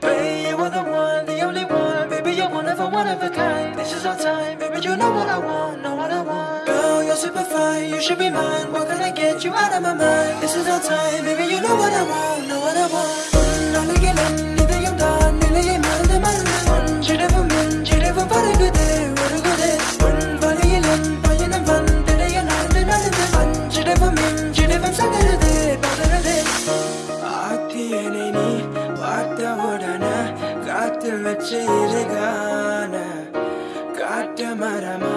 Baby, you are the one, the only one. Baby, you're one of a one of a kind. This is our time, baby. You know what I want, know what I want. Girl, you're super fine, you should be mine. What can I get you out of my mind? This is our time, baby. You know what பார்த்து வச்சு இருகான காட்டு மரமா